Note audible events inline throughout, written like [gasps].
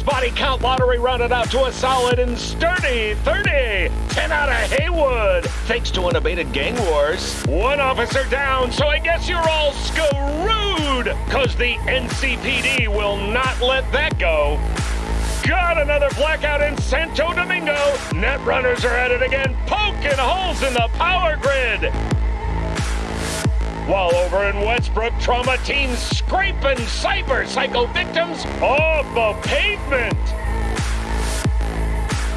Body count lottery rounded out to a solid and sturdy 30. 10 out of Heywood, thanks to unabated gang wars. One officer down, so I guess you're all screwed, cause the NCPD will not let that go. Got another blackout in Santo Domingo. Netrunners are at it again, poking holes in the power grid. While over in Westbrook, trauma teams scraping cyber psycho victims off the pavement.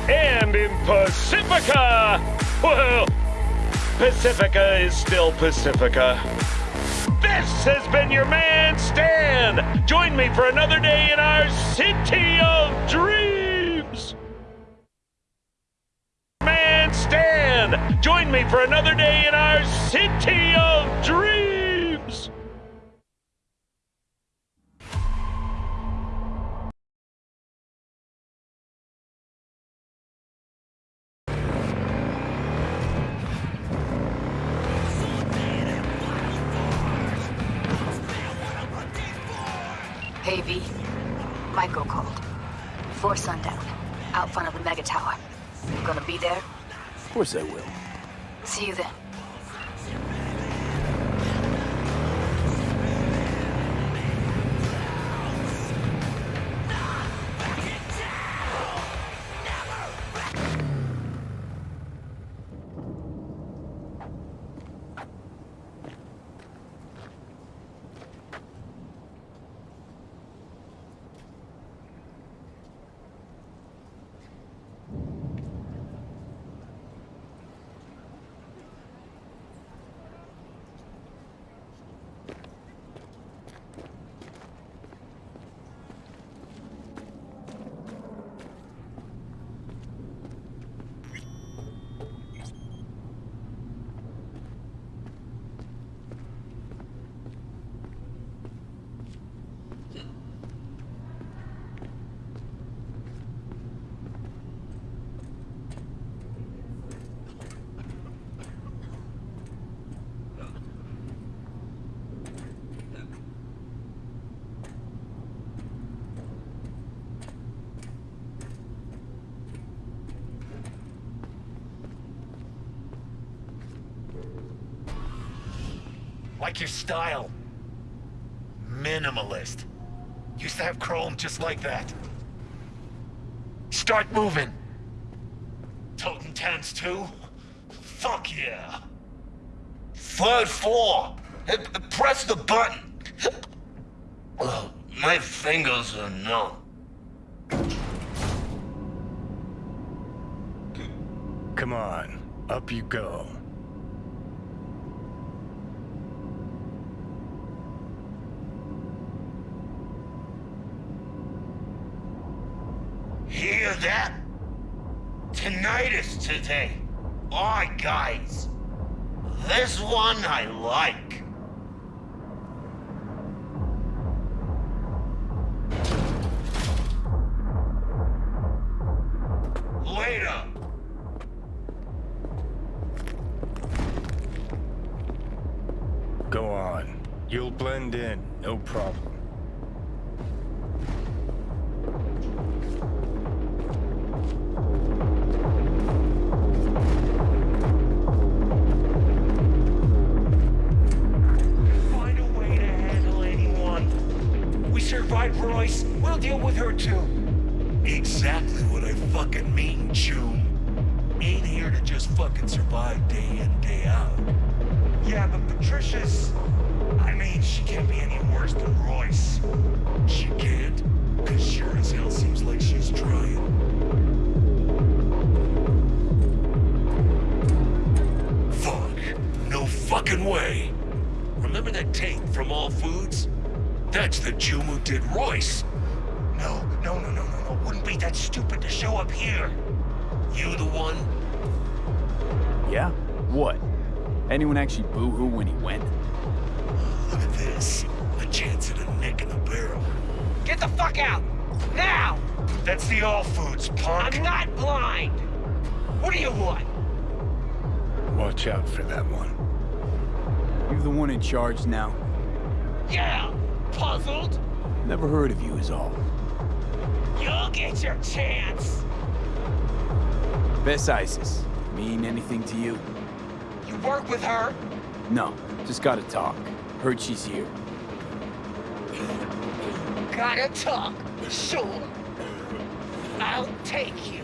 And in Pacifica, well, Pacifica is still Pacifica. This has been your man, Stan. Join me for another day in our city of dreams. Join me for another day in our city of dreams. Course I will. Like your style. Minimalist. Used to have chrome just like that. Start moving. Totentanz too? Fuck yeah. Third floor. Press the button. Ugh, my fingers are numb. Come on, up you go. Hear that? Tinnitus today. Aye, guys. This one I like. Charge now? Yeah! puzzled? Never heard of you is all. You'll get your chance. Bes Isis, mean anything to you? You work with her? No, just gotta talk. Heard she's here. Gotta talk. Sure. I'll take you.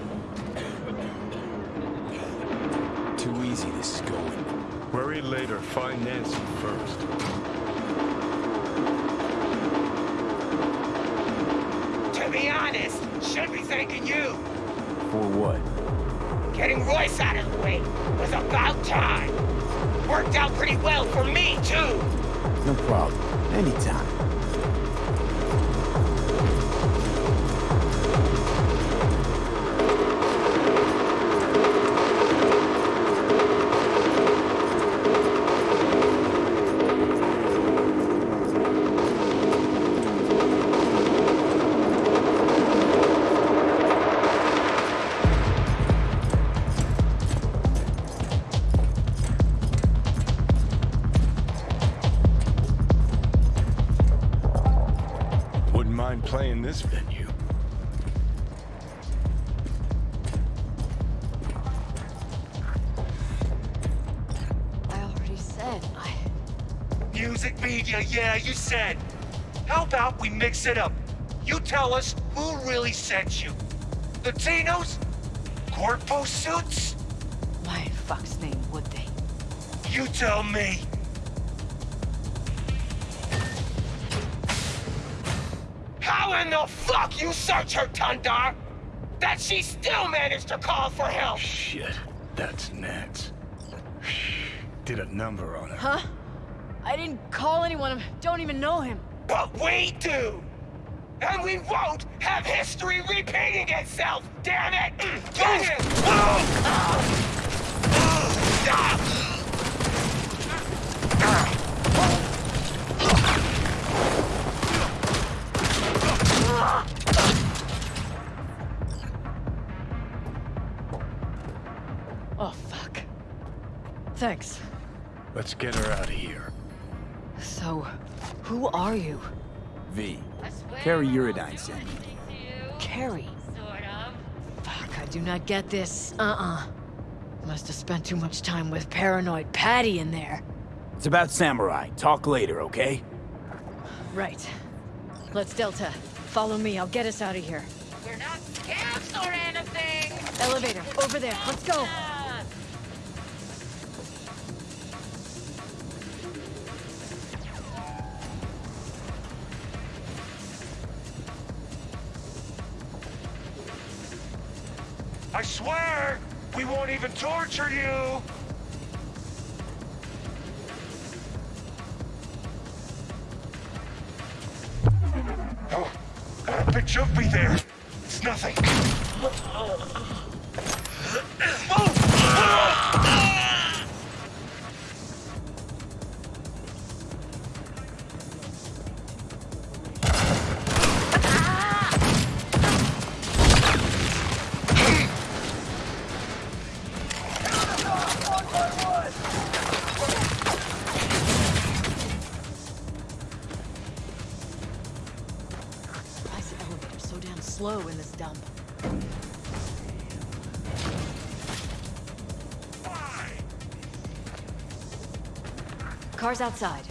Too easy this is going. Worry later. Find Nancy first. To be honest, should be thanking you. For what? Getting Royce out of the way was about time. Worked out pretty well for me, too. No problem. Anytime. We mix it up? You tell us who really sent you. The Tinos? Corpo suits? Why in fuck's name would they? You tell me. How in the fuck you search her, Tundar? That she still managed to call for help? Shit, that's Nance. Did a number on her. Huh? I didn't call anyone. I don't even know him. But we do! And we won't have history repeating itself, damn it! Mm, get him! Stop! Oh, fuck. Thanks. Let's get her out of here. So, who are you? V. Kerry Eurodyne sent me. Kerry? Fuck, I do not get this. Uh-uh. Must have spent too much time with paranoid Patty in there. It's about Samurai. Talk later, okay? Right. Let's Delta. Follow me, I'll get us out of here. We're not scabs or anything! Elevator, over there, let's go! I swear, we won't even torture you. Oh, a bit jumpy there. Car's outside.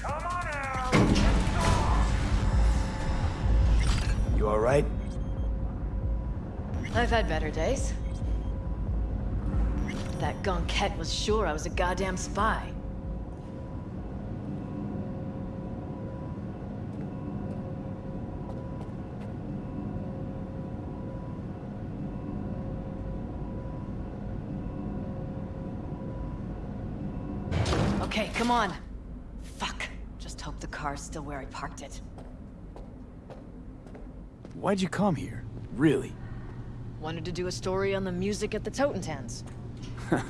Come on out. You alright? I've had better days. That Gonkette was sure I was a goddamn spy. Okay, come on. Fuck. Just hope the car's still where I parked it. Why'd you come here? Really? Wanted to do a story on the music at the Totentanz. [laughs]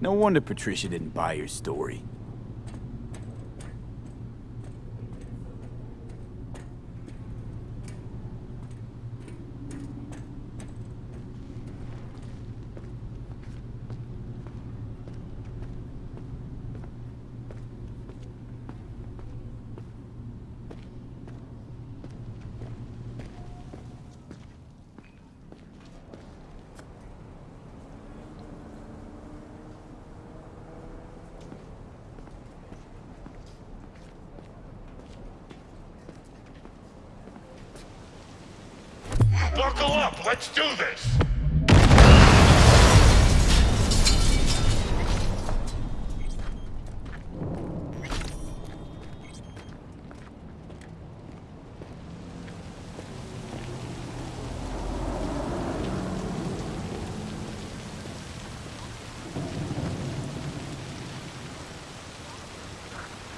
No wonder Patricia didn't buy your story. Let's do this!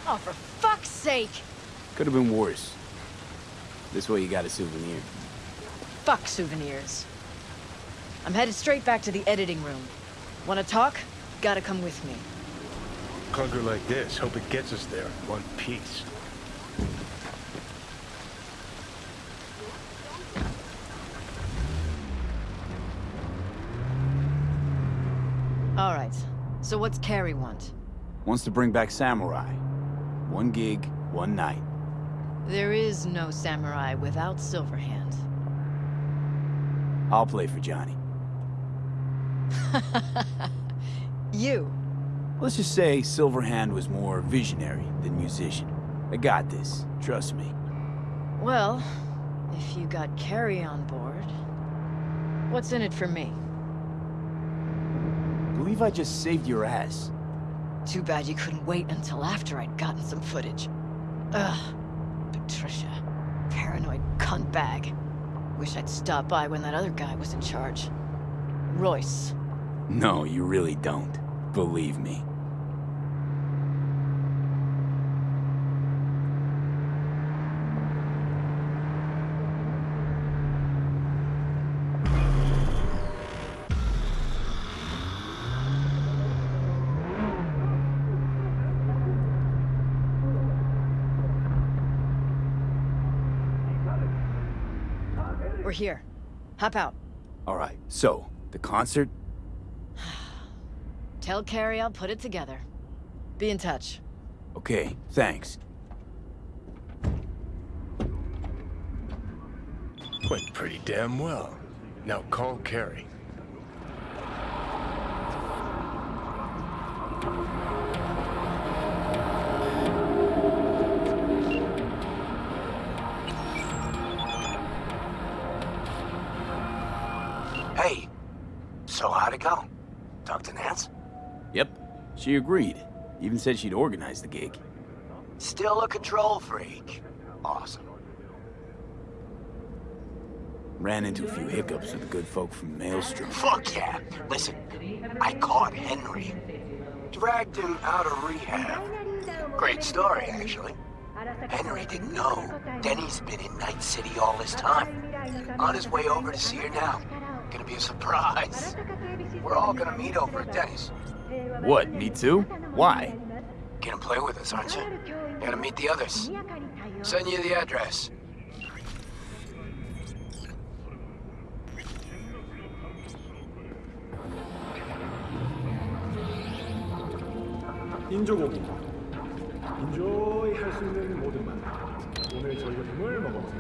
Oh, for fuck's sake! Could have been worse. This way you got a souvenir. Fuck souvenirs. I'm headed straight back to the editing room. Wanna talk? Gotta come with me. Clunker like this, hope it gets us there in one piece. All right. So what's Kerry want? Wants to bring back Samurai. One gig, one night. There is no samurai without Silverhand. I'll play for Johnny. [laughs] You. Let's just say Silverhand was more visionary than musician. I got this, trust me. Well, if you got Kerry on board, what's in it for me? Believe I just saved your ass. Too bad you couldn't wait until after I'd gotten some footage. Ugh. Patricia. Paranoid cunt bag. Wish I'd stopped by when that other guy was in charge. Royce. No, you really don't. Believe me. We're here. Hop out. All right, so, the concert? [sighs] Tell Kerry I'll put it together. Be in touch. Okay, thanks. Went pretty damn well. Now call Kerry. She agreed. Even said she'd organize the gig. Still a control freak. Awesome. Ran into a few hiccups with the good folk from Maelstrom. Fuck yeah. Listen, I caught Henry. Dragged him out of rehab. Great story, actually. Henry didn't know. Denny's been in Night City all this time. On his way over to see her now. Gonna be a surprise. We're all gonna meet over at Denny's. What, me too? Why? Gonna play with us, aren't you? Gotta meet the others. Send you the address. 인조고기 인조이 할 수 있는 모든 맛 오늘 저희가 을 먹어보세요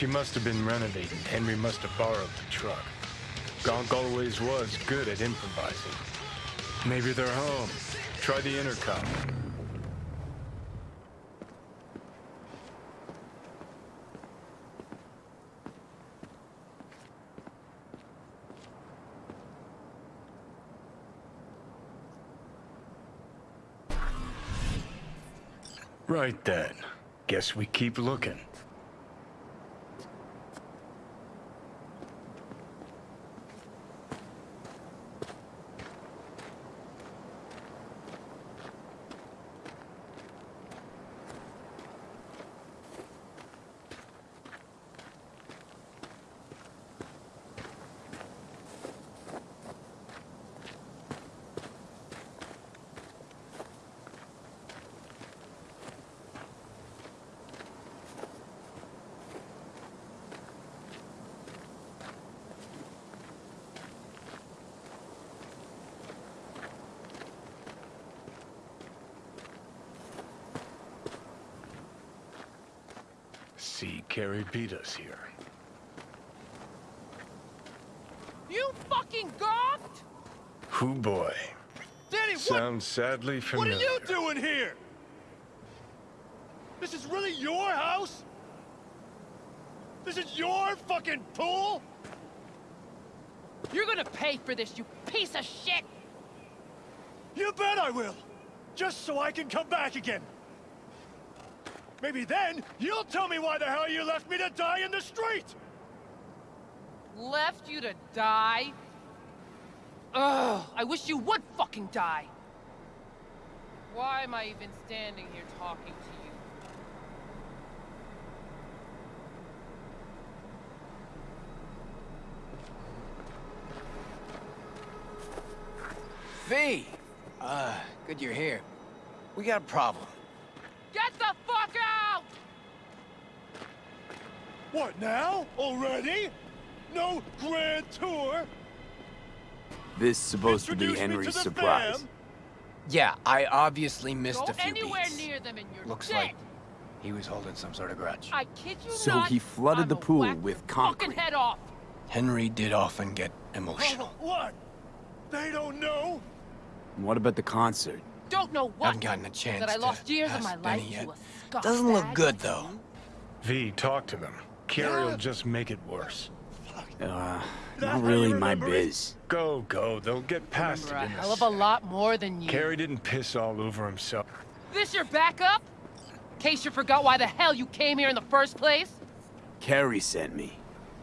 She must have been renovating. Henry must have borrowed the truck. Gonk always was good at improvising. Maybe they're home. Try the intercom. Right then. Guess we keep looking. See, Kerry beat us here. You fucking gawked? Who boy. Danny, what? Sounds sadly familiar. What are you doing here? This is really your house? This is your fucking pool? You're gonna pay for this, you piece of shit! You bet I will. Just so I can come back again. Maybe then you'll tell me why the hell you left me to die in the street. Left you to die? Ugh, I wish you would fucking die! Why am I even standing here talking to you? V! Uh, good you're here. We got a problem. Get the fuck out! What now? Already? No grand tour? This supposed to be Henry's to surprise. fam? Yeah, I obviously missed Go a few anywhere beats. near them and you're Looks dead. like he was holding some sort of grudge. I kid you So not. he flooded I'm the pool with your concrete. Head off. Henry did often get emotional. What? They don't know? What about the concert? Don't know what. I haven't gotten a chance that I to lost years of ask my Benny life yet. To a scuffbag Doesn't look good, though. V, talk to them. Kerry will [gasps] just make it worse. Uh, not really my biz. Go, go. They'll get past Remember it a hell of a lot more than you. Kerry didn't piss all over himself. This your backup? In case you forgot why the hell you came here in the first place? Kerry sent me.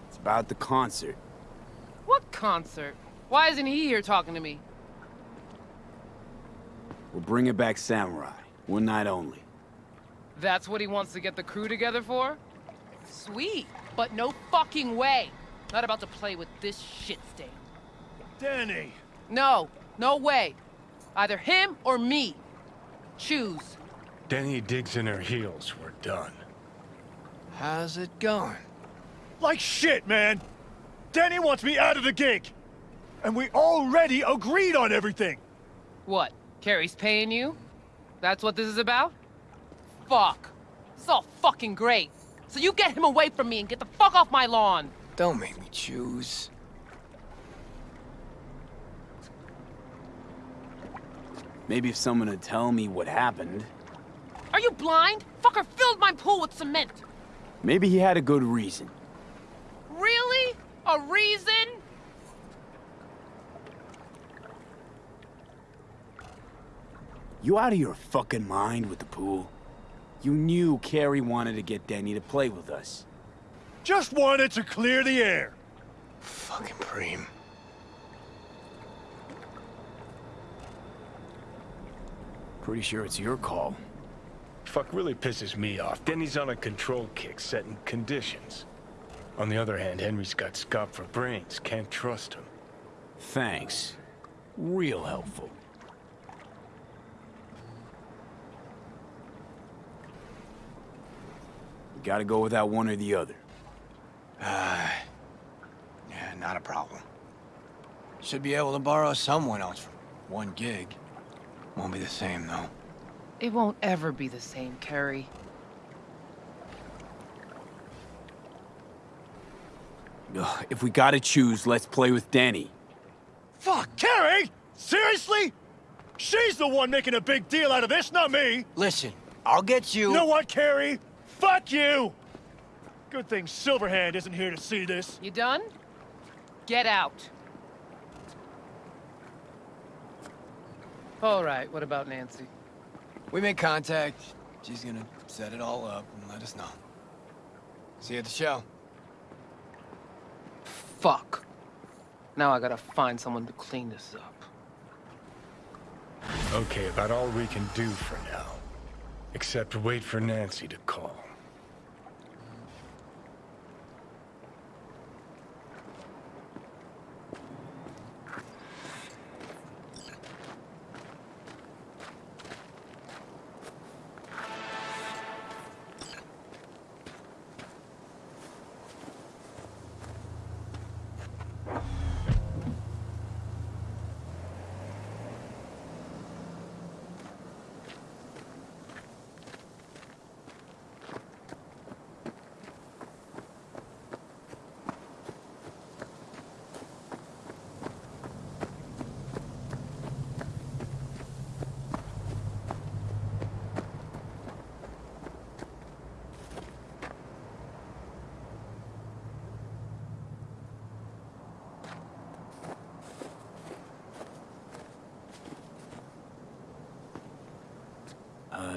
It's about the concert. What concert? Why isn't he here talking to me? We're bringing back Samurai. One night only. That's what he wants to get the crew together for? Sweet, but no fucking way. Not about to play with this shit stain. Danny. No, no way. Either him or me. Choose. Denny digs in her heels. We're done. How's it going? Like shit, man. Danny wants me out of the gig. And we already agreed on everything. What? Kerry's paying you? That's what this is about? Fuck. It's all fucking great. So you get him away from me and get the fuck off my lawn. Don't make me choose. Maybe if someone would tell me what happened. Are you blind? Fucker filled my pool with cement. Maybe he had a good reason. Really? A reason? You out of your fucking mind with the pool? You knew Kerry wanted to get Denny to play with us. Just wanted to clear the air. Fucking Preem. Pretty sure it's your call. Fuck really pisses me off. Denny's on a control kick, setting conditions. On the other hand, Henry's got Scott for brains. Can't trust him. Thanks. Real helpful. Gotta go without one or the other. Uh, [sighs] yeah, not a problem. Should be able to borrow someone else for one gig. Won't be the same, though. It won't ever be the same, Kerry. Ugh, if we gotta choose, let's play with Danny. Fuck, Kerry! Seriously? She's the one making a big deal out of this, not me! Listen, I'll get you... You know what, Kerry? Fuck you! Good thing Silverhand isn't here to see this. You done? Get out. All right, what about Nancy? We made contact. She's gonna set it all up and let us know. See you at the show. Fuck. Now I gotta find someone to clean this up. Okay, about all we can do for now. Except wait for Nancy to call.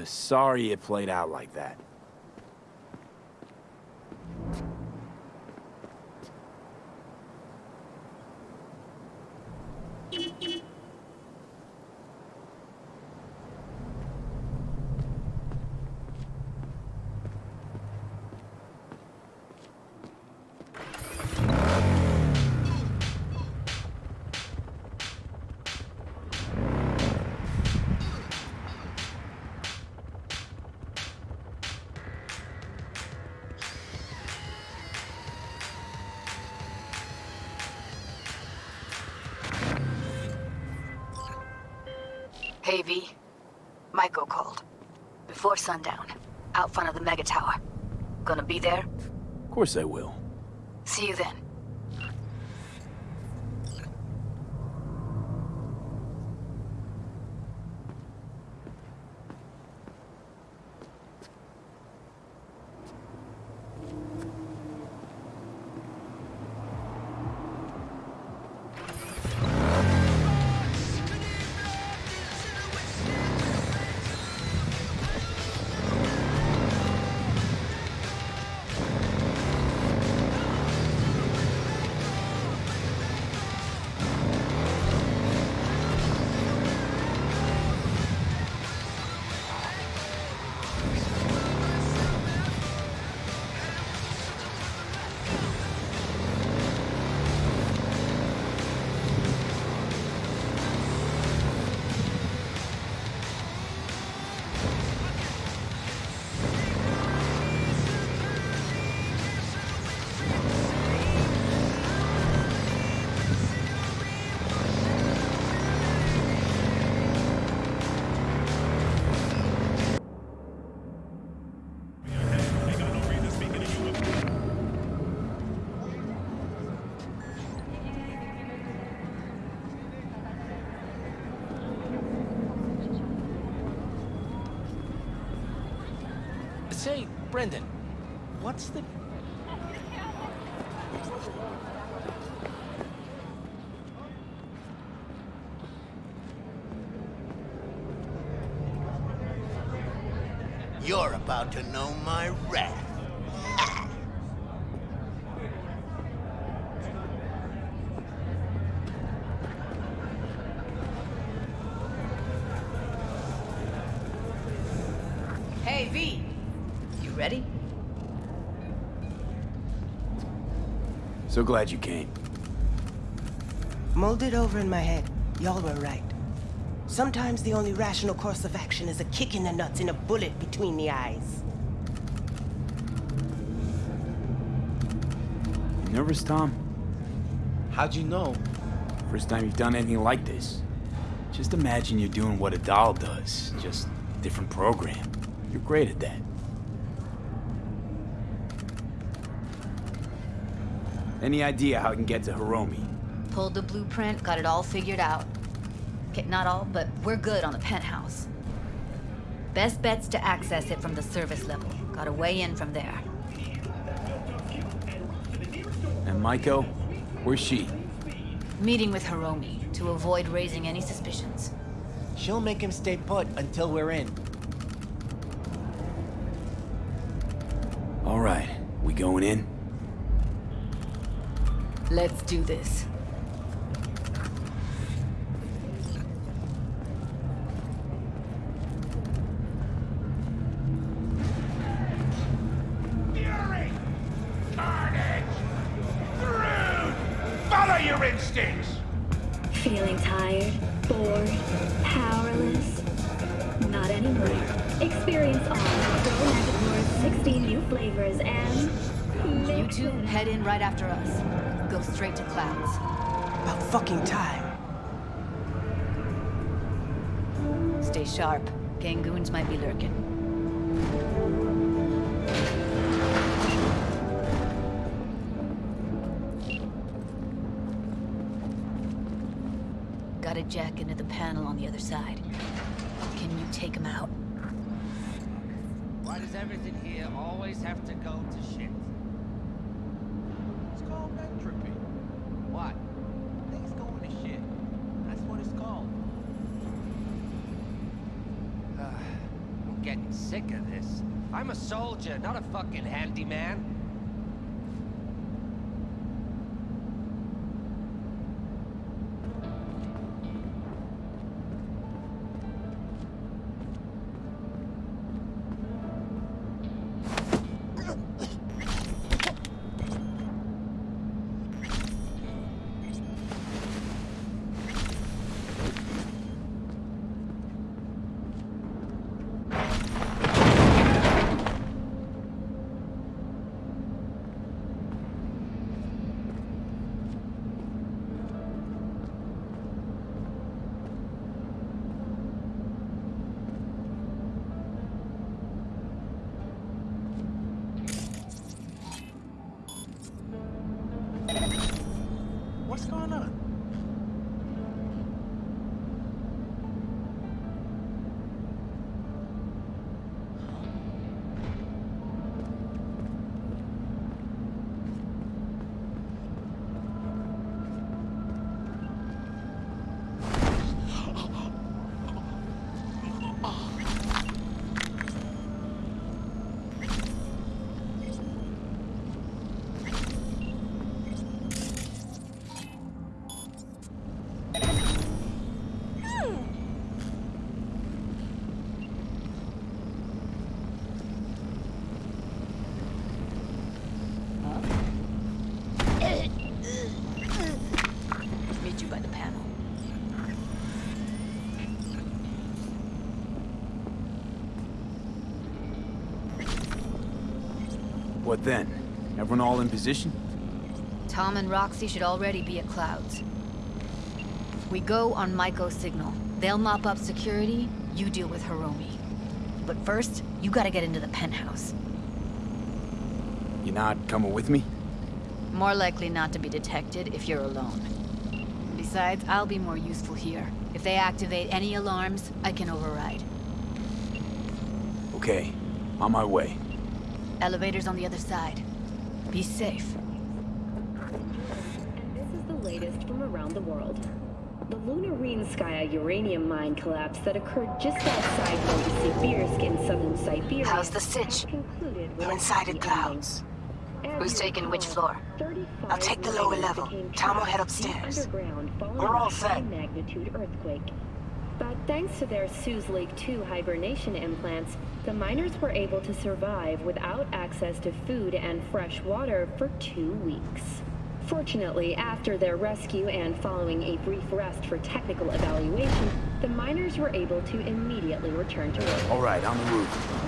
Sorry it played out like that. Course I will. See you then. So glad you came. Molded over in my head. Y'all were right. Sometimes the only rational course of action is a kick in the nuts and a bullet between the eyes. You nervous, Tom? How'd you know? First time you've done anything like this. Just imagine you're doing what a doll does, just different program. You're great at that. Any idea how I can get to Hiromi? Pulled the blueprint, got it all figured out. Okay, not all, but we're good on the penthouse. Best bet's to access it from the service level. Got a way in from there. And Maiko? Where's she? Meeting with Hiromi to avoid raising any suspicions. She'll make him stay put until we're in. All right, we going in? Let's do this. Everyone all in position? Tom and Roxy should already be at Clouds. We go on Maiko's signal. They'll mop up security, you deal with Hiromi. But first, you gotta get into the penthouse. You're not coming with me? More likely not to be detected if you're alone. Besides, I'll be more useful here. If they activate any alarms, I can override. Okay, on my way. Elevator's on the other side. Be safe. This is the latest from around the world. The Lunarinskaya uranium mine collapse that occurred just outside Novosibirsk in southern Siberia. How's the sitch? We're inside at Clouds. Who's taking which floor? I'll take the lower level. Tom will head upstairs. We're all set. magnitude earthquake. But thanks to their Suze Lake 2 hibernation implants, the miners were able to survive without access to food and fresh water for two weeks. Fortunately, after their rescue and following a brief rest for technical evaluation, the miners were able to immediately return to work. All right, on the roof.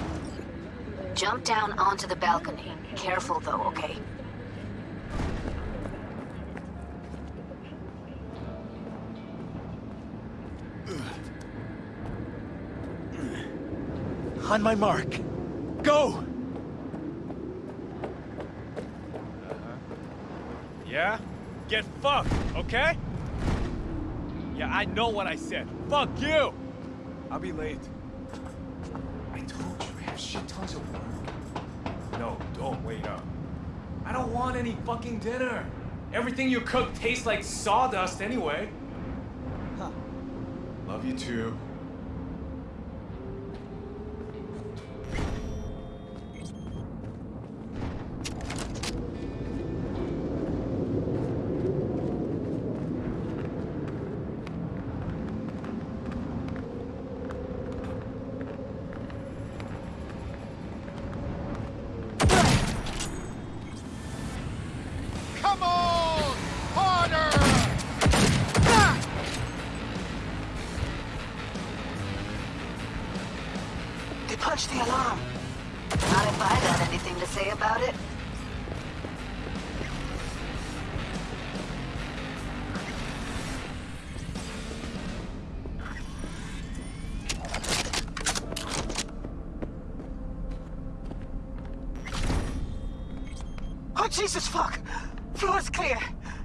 Jump down onto the balcony. Careful though, okay? On my mark. Go! Uh-huh. Yeah? Get fucked, okay? Yeah, I know what I said. Fuck you! I'll be late. I told you, I have shit tons of work. No, don't wait up. I don't want any fucking dinner. Everything you cook tastes like sawdust anyway. Huh. Love you too. Jesus fuck! Floor's clear.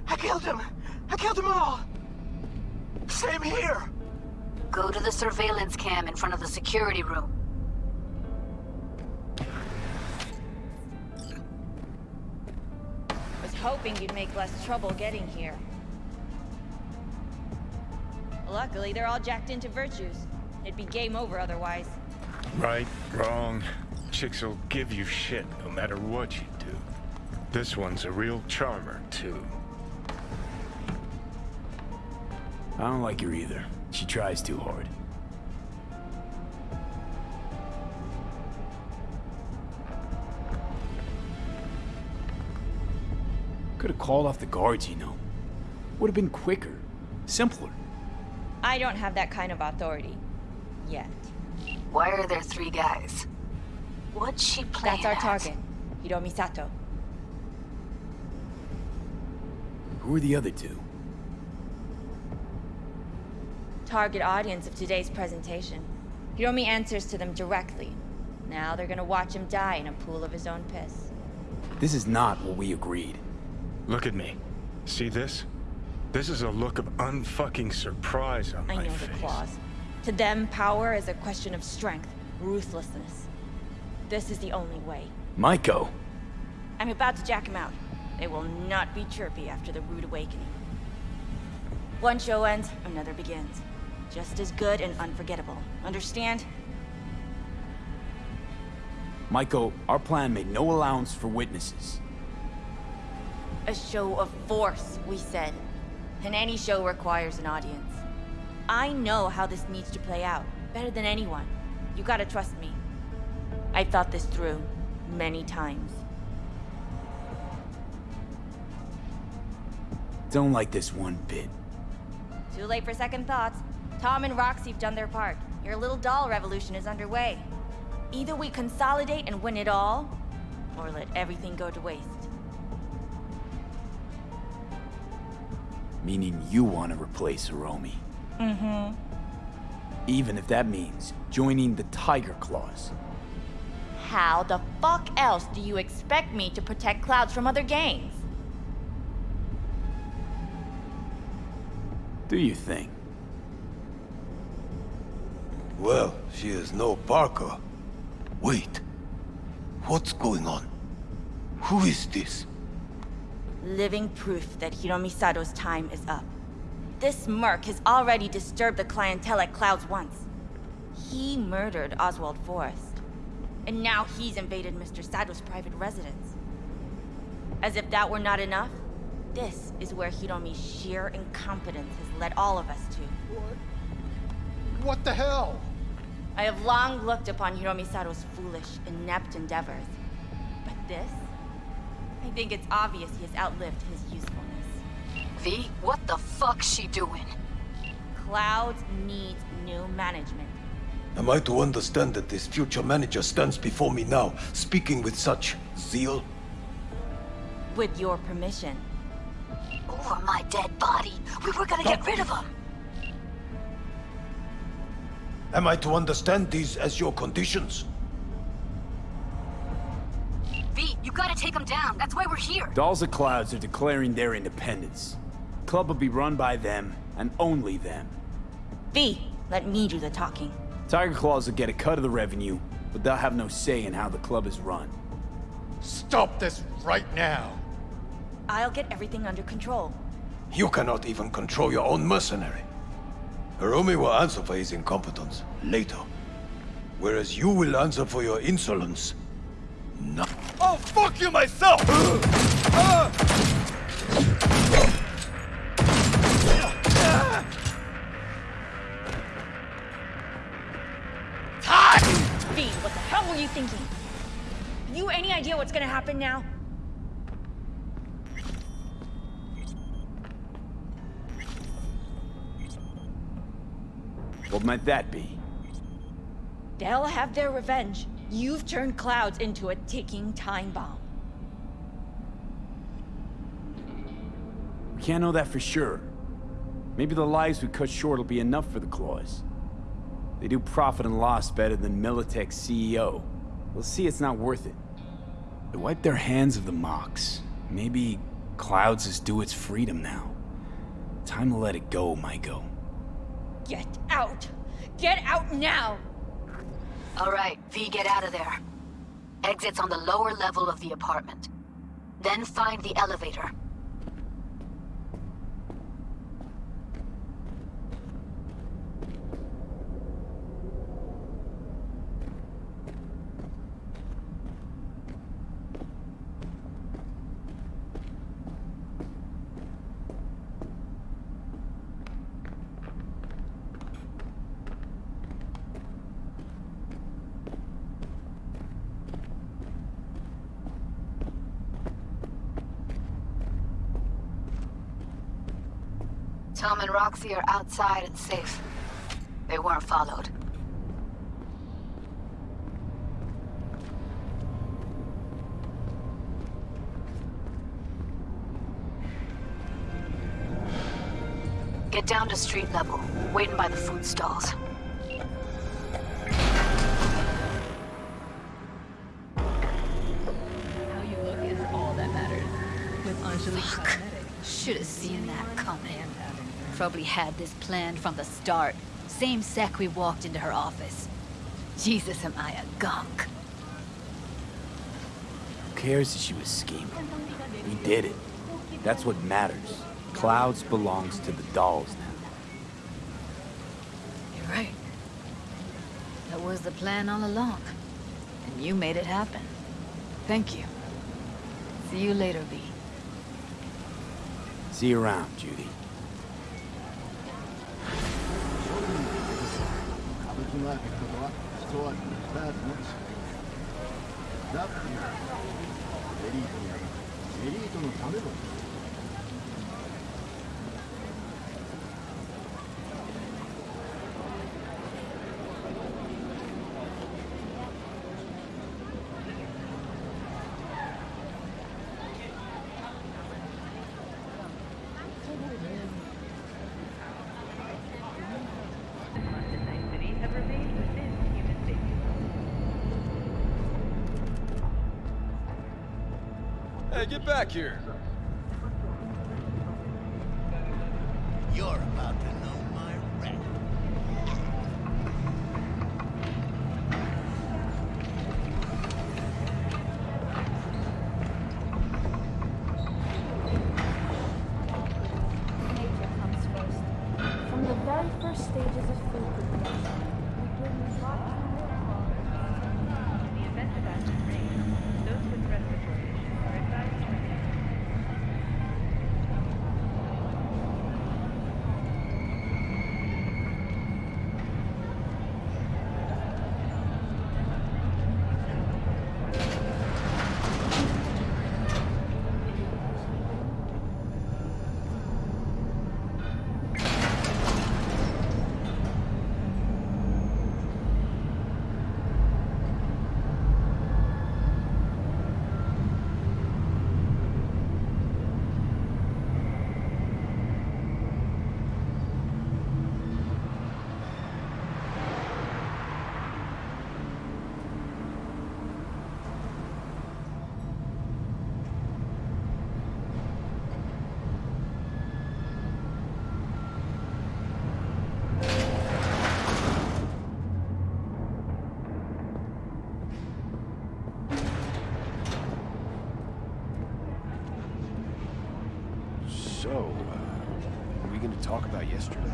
I killed him. I killed them all. Same here. Go to the surveillance cam in front of the security room. Was hoping you'd make less trouble getting here. Luckily, they're all jacked into virtues. It'd be game over otherwise. Right, wrong. Chicks will give you shit no matter what you do. This one's a real charmer, too. I don't like her either. She tries too hard. Could have called off the guards, you know. Would have been quicker, simpler. I don't have that kind of authority. Yet. Why are there three guys? What's she playing That's our at? target. Hiromi Sato. Who are the other two? Target audience of today's presentation. Hiromi answers to them directly. Now they're gonna watch him die in a pool of his own piss. This is not what we agreed. Look at me. See this? This is a look of unfucking surprise on I my know face. the clause. To them, power is a question of strength, ruthlessness. This is the only way. Maiko! I'm about to jack him out. They will not be chirpy after the rude awakening. One show ends, another begins. Just as good and unforgettable. Understand? Maiko, our plan made no allowance for witnesses. A show of force, we said. And any show requires an audience. I know how this needs to play out, better than anyone. You gotta trust me. I thought this through, many times. Don't like this one bit. Too late for second thoughts. Tom and Roxy have done their part. Your little doll revolution is underway. Either we consolidate and win it all, or let everything go to waste. Meaning you want to replace Hiromi. Mm-hmm. Even if that means joining the Tiger Claws. How the fuck else do you expect me to protect Clouds from other gangs? Do you think? Well, she is no Parker. Wait. What's going on? Who is this? Living proof that Hiromi Sato's time is up. This merc has already disturbed the clientele at Clouds once. He murdered Oswald Forrest. And now he's invaded Mr. Sato's private residence. As if that were not enough, this is where Hiromi's sheer incompetence has led all of us to. What What the hell? I have long looked upon Hiromi Sato's foolish, inept endeavors. But this? I think it's obvious he has outlived his usefulness. V, what the fuck's she doing? Clouds needs new management. Am I to understand that this future manager stands before me now, speaking with such zeal? With your permission. Over my dead body. We were gonna get rid of him. Am I to understand these as your conditions? V, you gotta take them down. That's why we're here. Dolls of Clouds are declaring their independence. Club will be run by them, and only them. V, let me do the talking. Tiger Claws will get a cut of the revenue, but they'll have no say in how the club is run. Stop this right now! I'll get everything under control. You cannot even control your own mercenary. Hiromi will answer for his incompetence later. Whereas you will answer for your insolence. No. Oh, fuck you myself! Todd! V, what the hell were you thinking? You any idea what's gonna happen now? What might that be? They'll have their revenge. You've turned Clouds into a ticking time bomb. We can't know that for sure. Maybe the lives we cut short will be enough for the Claws. They do profit and loss better than Militech's CEO. We'll see it's not worth it. They wipe their hands of the Mox. Maybe Clouds is due its freedom now. Time to let it go, Maiko. Get out! Get out now! All right, V, get out of there. Exit's on the lower level of the apartment. Then find the elevator. Tom and Roxy are outside and safe. They weren't followed. Get down to street level, waiting by the food stalls. Probably had this planned from the start. Same sec we walked into her office. Jesus, am I a gonk. Who cares that she was scheming? We did it. That's what matters. Clouds belongs to the dolls now. You're right. That was the plan all along. And you made it happen. Thank you. See you later, V. See you around, Judy. ラーケットとはストアリ味の違いラブといはエリートにはエリートのための。Get back here. You're about to know my wreck. Nature comes first. From the very first stages of food production, we bring life In the event of acid rain, those with respiratory issues are advised to remain So, uh, are we gonna talk about yesterday?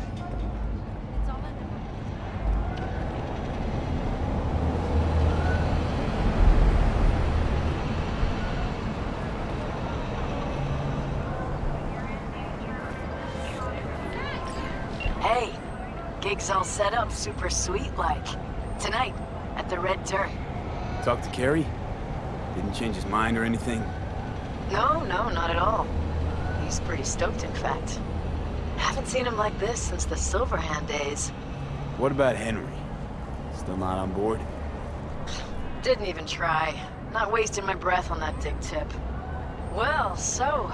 Hey, gig's all set up super sweet like. Tonight, at the Red Turret. Talk to Kerry? Didn't change his mind or anything? No, no, not at all. He's pretty stoked, in fact. Haven't seen him like this since the Silverhand days. What about Henry? Still not on board? Didn't even try. Not wasting my breath on that dick tip. Well, so,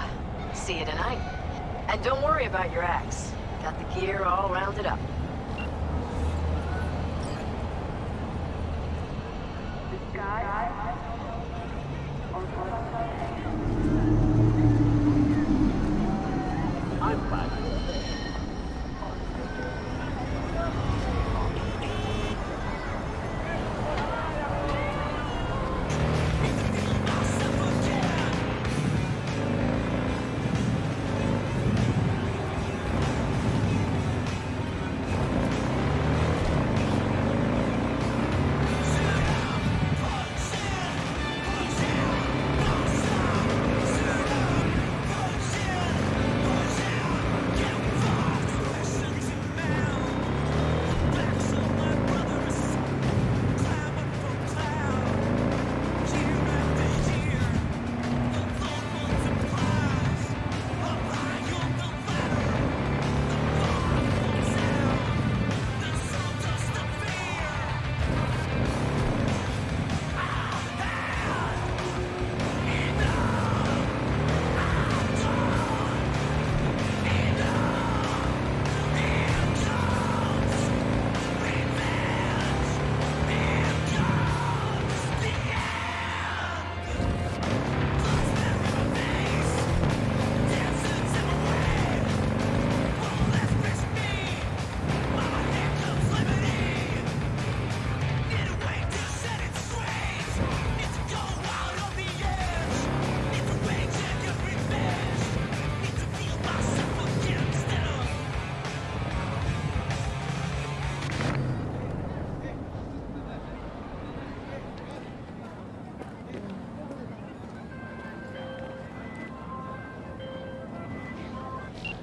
see you tonight. And don't worry about your axe. Got the gear all rounded up.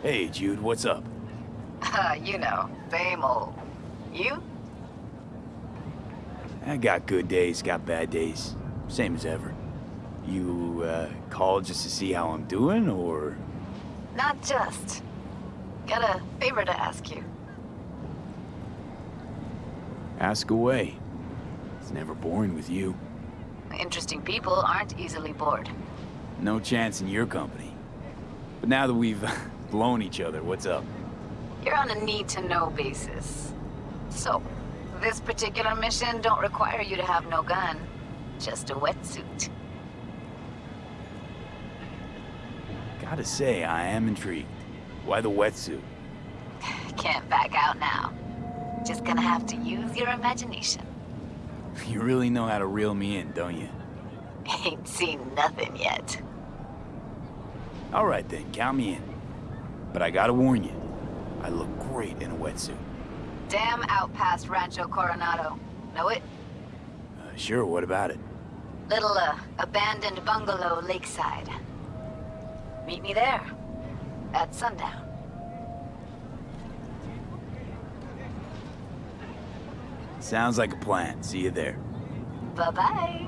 Hey, Jude, what's up? Uh, [laughs] you know, same old. You? I got good days, got bad days. Same as ever. You, uh, called just to see how I'm doing, or...? Not just. Got a favor to ask you. Ask away. It's never boring with you. Interesting people aren't easily bored. No chance in your company. But now that we've [laughs] blown each other, what's up? You're on a need-to-know basis. So, this particular mission don't require you to have no gun. Just a wetsuit. Gotta say, I am intrigued. Why the wetsuit? [sighs] Can't back out now. Just gonna have to use your imagination. [laughs] You really know how to reel me in, don't you? [laughs] Ain't seen nothing yet. All right then, count me in. But I gotta warn you, I look great in a wetsuit. Damn out past Rancho Coronado. Know it? Uh, sure, what about it? Little, uh, abandoned bungalow lakeside. Meet me there. At sundown. Sounds like a plan. See you there. Bye-bye.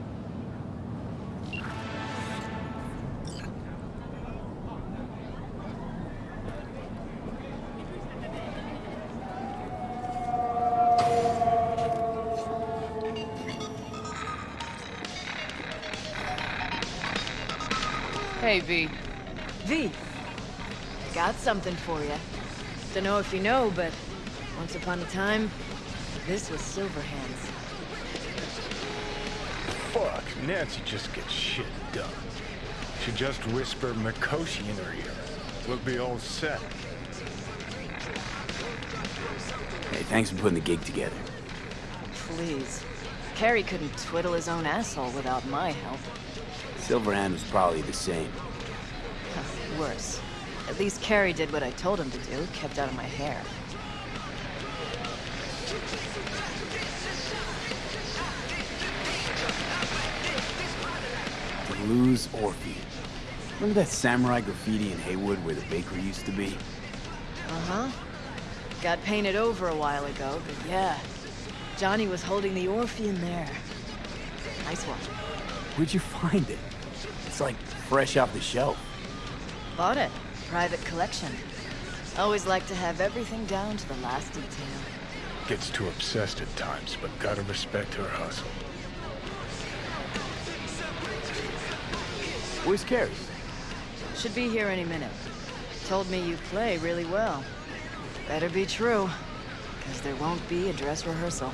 Something for you. Don't know if you know, but once upon a time, this was Silverhands. Fuck, Nancy just gets shit done. She just whisper Mikoshi in her ear. We'll be all set. Hey, thanks for putting the gig together. Please. Kerry couldn't twiddle his own asshole without my help. Silverhand was probably the same. Worse. At least Kerry did what I told him to do, kept out of my hair. Blues Orpheus. Remember that samurai graffiti in Heywood where the bakery used to be? Uh-huh. Got painted over a while ago, but yeah. Johnny was holding the Orpheum there. Nice one. Where'd you find it? It's like fresh off the shelf. Bought it. Private collection. Always like to have everything down to the last detail. Gets too obsessed at times, but gotta respect her hustle. Where's Kerry? Should be here any minute. Told me you play really well. Better be true, because there won't be a dress rehearsal.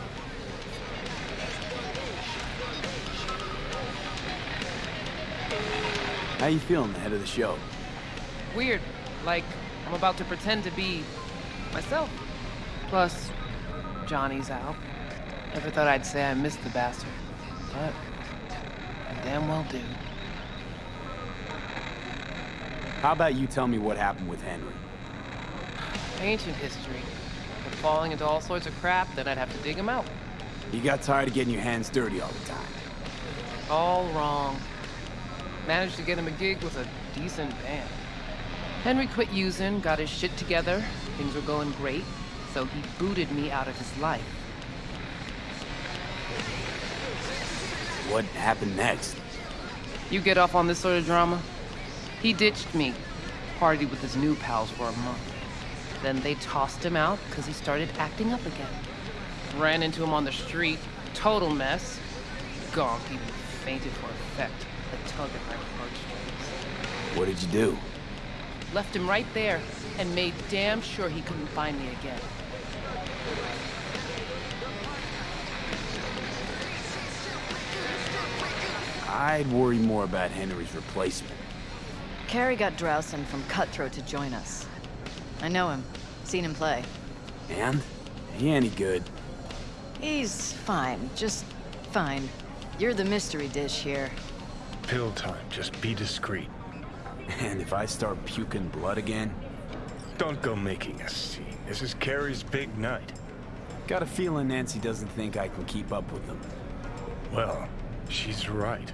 How you feeling ahead of the show? Weird. Like, I'm about to pretend to be myself. Plus, Johnny's out. Never thought I'd say I missed the bastard. But, I damn well do. How about you tell me what happened with Henry? Ancient history. But falling into all sorts of crap, then I'd have to dig him out. You got tired of getting your hands dirty all the time. All wrong. Managed to get him a gig with a decent band. Henry quit using, got his shit together, things were going great, so he booted me out of his life. What happened next? You get off on this sort of drama? He ditched me, partied with his new pals for a month. Then they tossed him out because he started acting up again. Ran into him on the street, total mess. Gonk even fainted for effect, a tug at my heartstrings. What did you do? Left him right there and made damn sure he couldn't find me again. I'd worry more about Henry's replacement. Kerry got Drowson from Cutthroat to join us. I know him. Seen him play. And? He any good. He's fine. Just fine. You're the mystery dish here. Pill time, just be discreet. And if I start puking blood again? Don't go making a scene. This is Kerry's big night. Got a feeling Nancy doesn't think I can keep up with them. Well, she's right.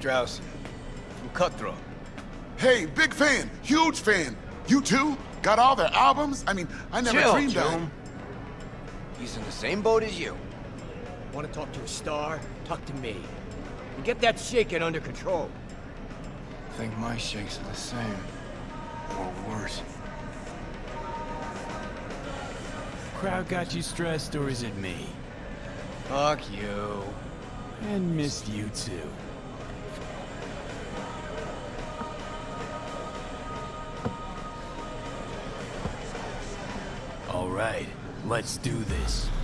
Drowsy. From Cutthroat. Hey, big fan, huge fan. You too? Got all their albums? I mean, I never Chill, dreamed that. Joan. He's in the same boat as you. Want to talk to a star? Talk to me. And get that shaking under control. I Think my shakes are the same. Or worse. Crowd got you stressed, or is it me? Fuck you. And missed you too. Let's do this.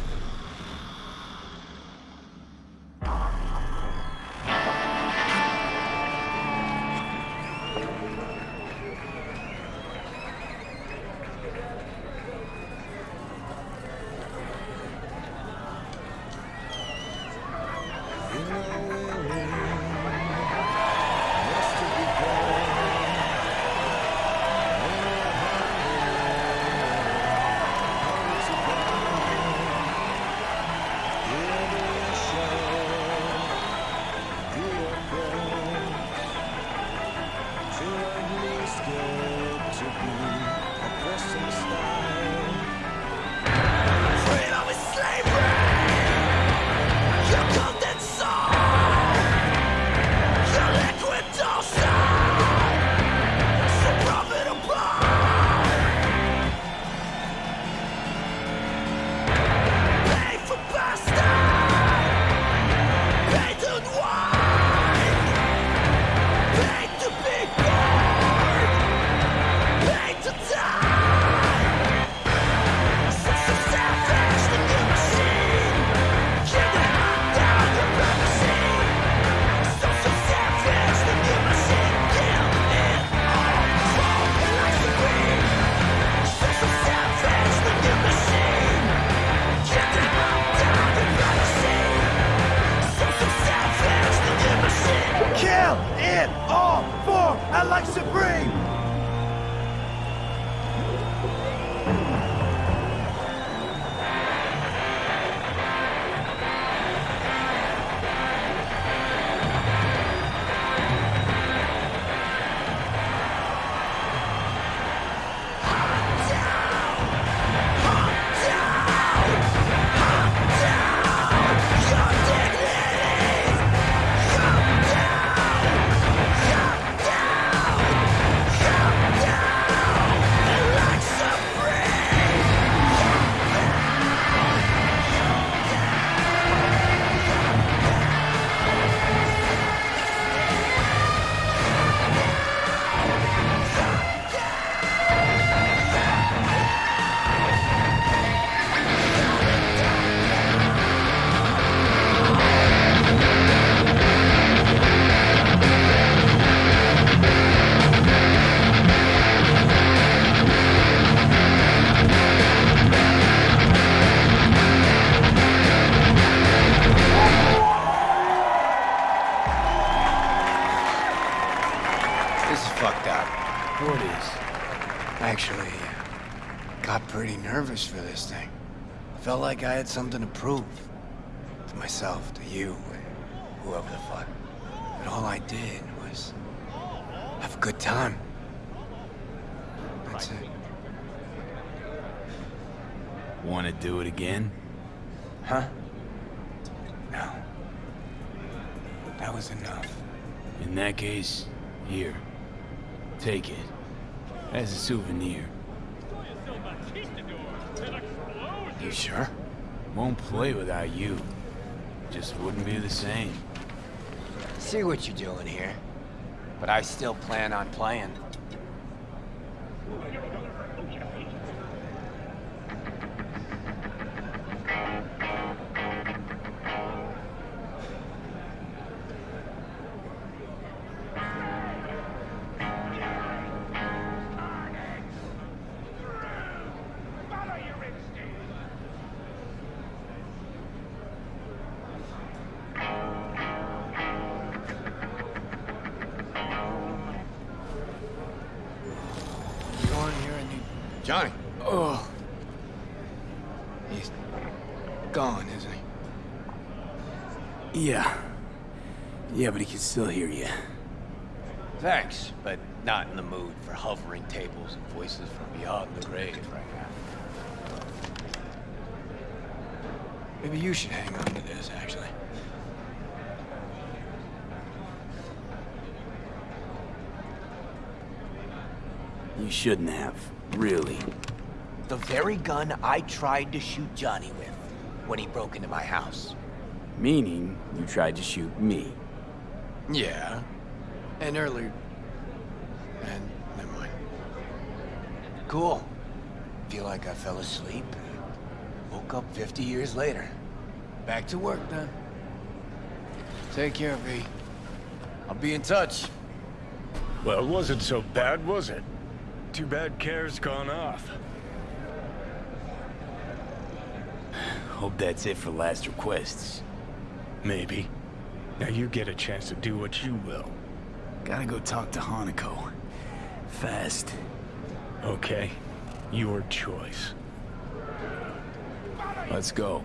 Like I had something to prove. To myself, to you, whoever the fuck. But all I did was have a good time. That's it. Want to do it again? Huh? No. That was enough. In that case, here. Take it. As a souvenir. You sure? Won't play without you. Just wouldn't be the same. See what you're doing here. But I still plan on playing. Voices from beyond the grave right now. Maybe you should hang on to this, actually. You shouldn't have. Really. The very gun I tried to shoot Johnny with when he broke into my house. Meaning, you tried to shoot me. Yeah. And earlier... And. Cool. Feel like I fell asleep and woke up 50 years later. Back to work then. Take care, V. I'll be in touch. Well, it wasn't so bad, was it? Too bad Care's gone off. Hope that's it for last requests. Maybe. Now you get a chance to do what you will. Gotta go talk to Hanako. Fast. Okay. Your choice. Let's go.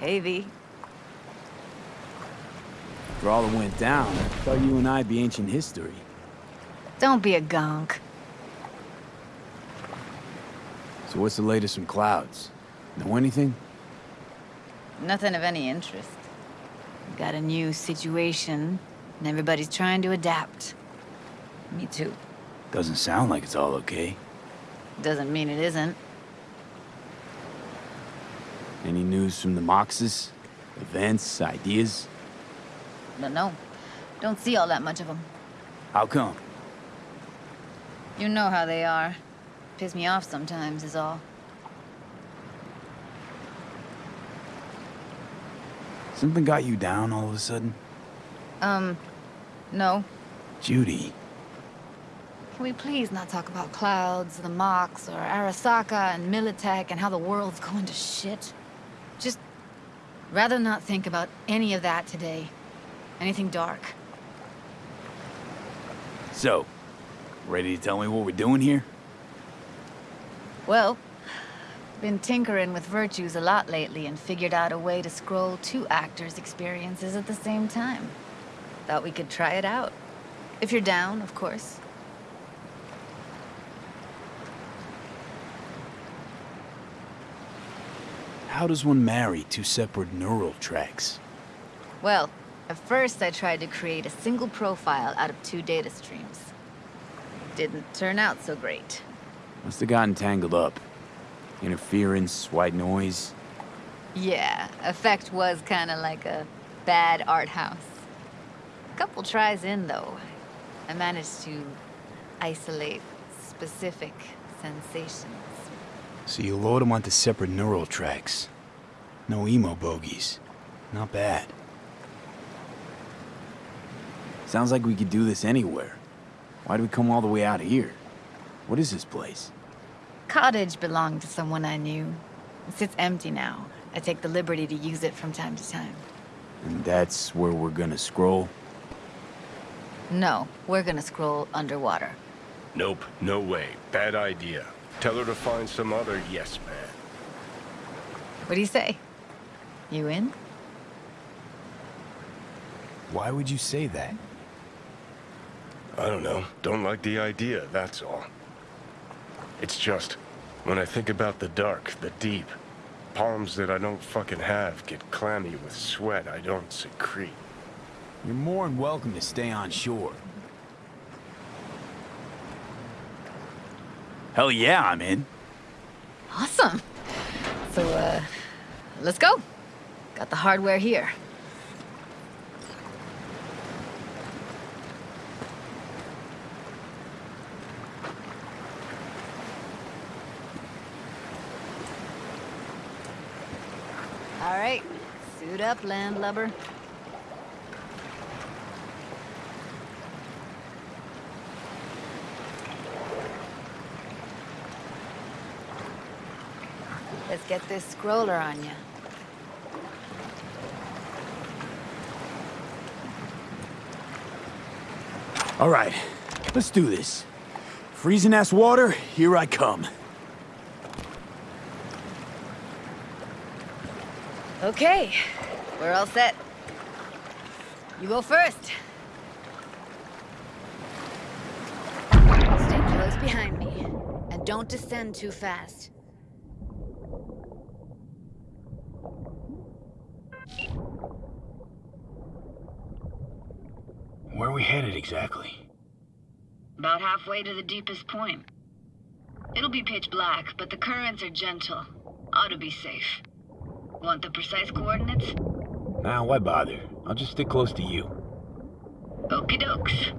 Hey, V. After all that went down, I thought you and I'd be ancient history. Don't be a gonk. So what's the latest from Clouds? Know anything? Nothing of any interest. Got a new situation, and everybody's trying to adapt. Me too. Doesn't sound like it's all okay. Doesn't mean it isn't. Any news from the Moxes? Events, ideas? No, no, don't see all that much of them. How come? You know how they are. Piss me off sometimes, is all. Something got you down all of a sudden? Um, no. Judy. Can we please not talk about clouds, the Mox, or Arasaka and Militech and how the world's going to shit? Rather not think about any of that today. Anything dark. So, ready to tell me what we're doing here? Well, been tinkering with virtues a lot lately and figured out a way to scroll two actors' experiences at the same time. Thought we could try it out. If you're down, of course. How does one marry two separate neural tracks? Well, at first I tried to create a single profile out of two data streams. Didn't turn out so great. Must have gotten tangled up. Interference, white noise. Yeah, effect was kinda like a bad art house. A couple tries in, though. I managed to isolate specific sensations. So you load them onto separate neural tracks. No emo bogies. Not bad. Sounds like we could do this anywhere. Why do we come all the way out here? What is this place? Cottage belonged to someone I knew. It sits empty now. I take the liberty to use it from time to time. And that's where we're gonna scroll? No, we're gonna scroll underwater. Nope, no way. Bad idea. Tell her to find some other yes man. What do you say? You in? Why would you say that? I don't know. Don't like the idea, that's all. It's just, when I think about the dark, the deep, palms that I don't fucking have get clammy with sweat I don't secrete. You're more than welcome to stay on shore. Hell yeah, I'm in. Awesome. So, uh, let's go. Got the hardware here. All right, suit up, landlubber. Let's get this scroller on you. All right, let's do this. Freezing ass water, here I come. Okay, we're all set. You go first. Stay close behind me, and don't descend too fast. Where are we headed exactly? About halfway to the deepest point. It'll be pitch black, but the currents are gentle. Ought to be safe. Want the precise coordinates? Nah, why bother? I'll just stick close to you. Okie dokes.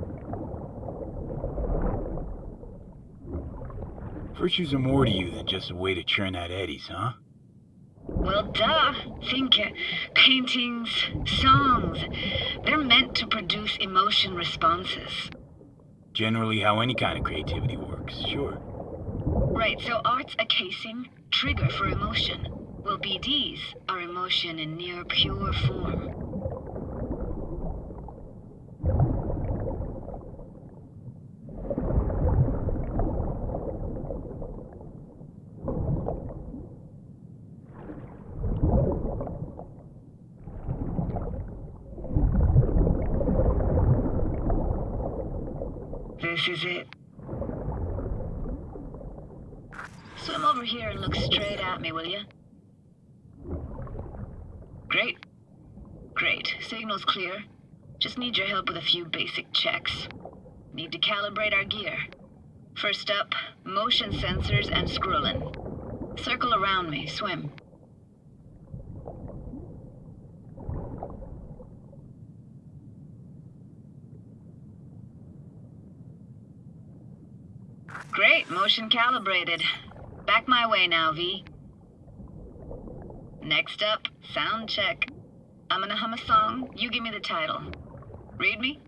Virtues are more to you than just a way to churn out eddies, huh? Well, duh. Think uh, paintings, songs. They're meant to produce emotion responses. Generally how any kind of creativity works, sure. Right, so art's a casing, trigger for emotion. Well, BDs are emotion in near pure form. This is it. Swim over here and look straight at me, will you? Great. Great. Signal's clear. Help with a few basic checks. Need to calibrate our gear. First up, motion sensors and scrolling. Circle around me, swim. Great, motion calibrated. Back my way now, V. Next up, sound check. I'm gonna hum a song, you give me the title. Read me?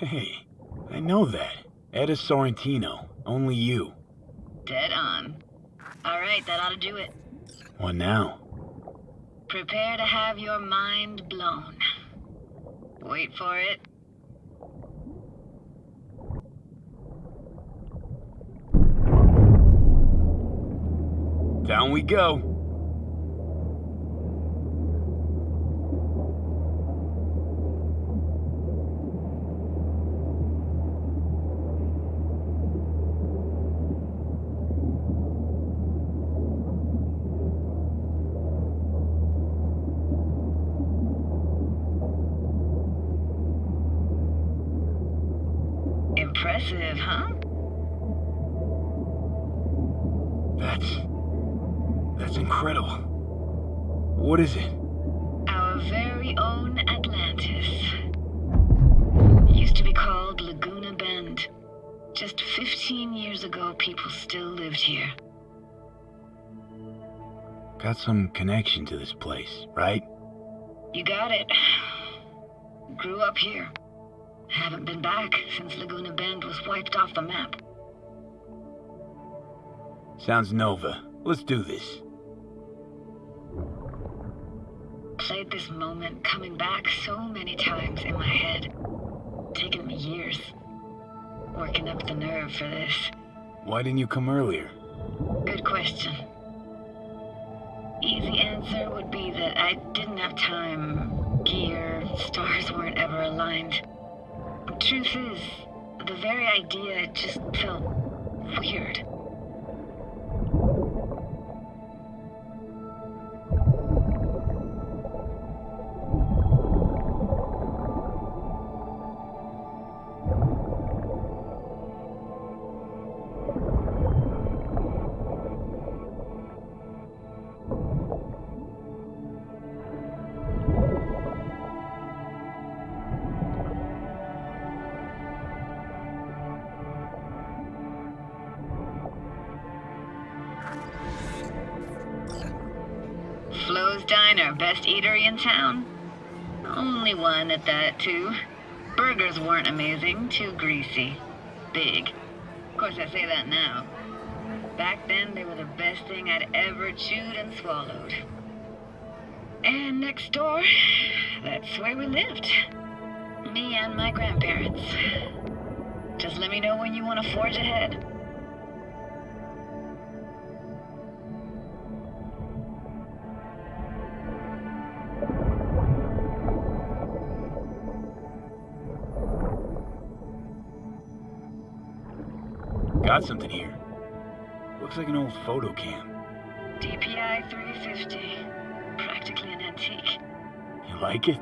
Hey, I know that. Etta Sorrentino. Only you. Dead on. Alright, that ought to do it. What now? Prepare to have your mind blown. Wait for it. Down we go. Connection to this place, right? You got it. [sighs] Grew up here. Haven't been back since Laguna Bend was wiped off the map. Sounds Nova. Let's do this. Played this moment coming back so many times in my head. Taken me years. Working up the nerve for this. Why didn't you come earlier? Good question. Easy answer would be that I didn't have time. Gear, stars weren't ever aligned. Truth is, the very idea just felt weird. Town? Only one at that, too. Burgers weren't amazing, too greasy. Big. Of course, I say that now. Back then, they were the best thing I'd ever chewed and swallowed. And next door, that's where we lived. Me and my grandparents. Just let me know when you want to forge ahead. Got something here. Looks like an old photo cam. DPI 350. Practically an antique. You like it?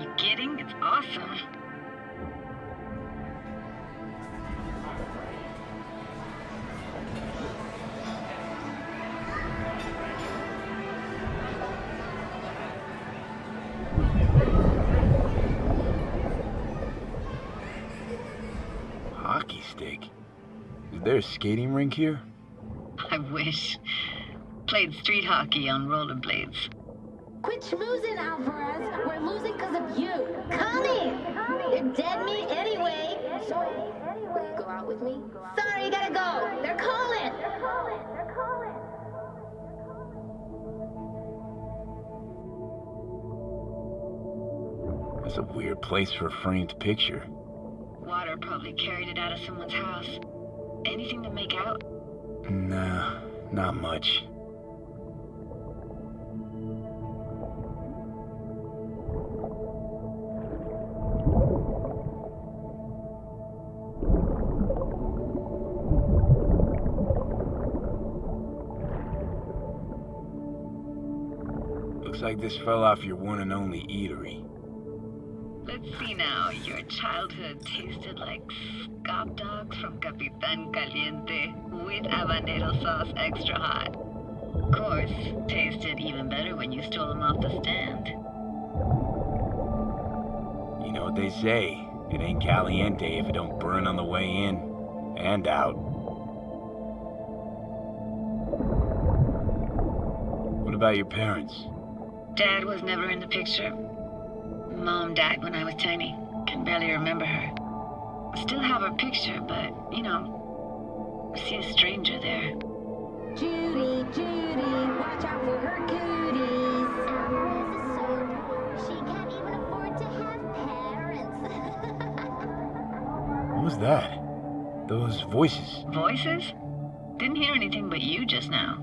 You kidding? It's awesome. There a skating rink here? I wish. Played street hockey on rollerblades. Quit schmoozing, Alvarez. We're losing because of you. Come in. You're dead meat anyway. So, will you go out with me? Sorry, you gotta go. They're calling. They're calling. They're calling. That's a weird place for a framed picture. Water probably carried it out of someone's house. Anything to make out? Nah, Not much. Looks like this fell off your one and only eatery. See now. Your childhood tasted like scop dogs from Capitan Caliente with habanero sauce extra hot. Of course, tasted even better when you stole them off the stand. You know what they say. It ain't caliente if it don't burn on the way in and out. What about your parents? Dad was never in the picture. Mom died when I was tiny. Can barely remember her. Still have her picture, but, you know, I see a stranger there. Judy, Judy, watch out for her cooties. She can't even afford to have parents. What was that? Those voices. Voices? Didn't hear anything but you just now.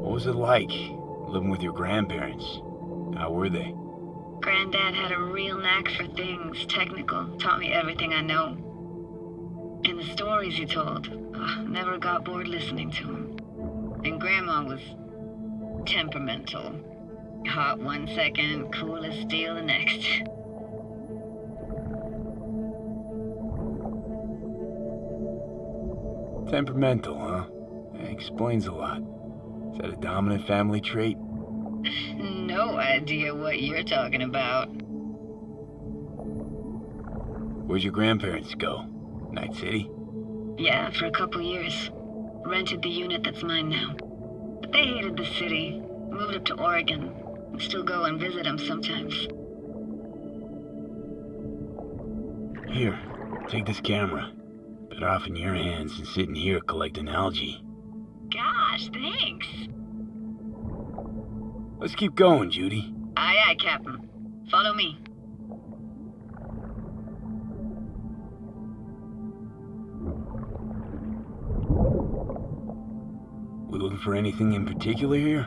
What was it like, living with your grandparents? How were they? Granddad had a real knack for things technical, taught me everything I know. And the stories he told, ugh, never got bored listening to him. And Grandma was temperamental. Hot one second, cool as steel the next. [laughs] Temperamental, huh? That Explains a lot. Is that a dominant family trait? [laughs] No idea what you're talking about. Where'd your grandparents go? Night City? Yeah, for a couple years. Rented the unit that's mine now. But they hated the city, moved up to Oregon, still go and visit them sometimes. Here, take this camera. Better off in your hands than sitting here collecting algae. Gosh, thanks. Let's keep going, Judy. Aye, aye, Captain. Follow me. We looking for anything in particular here?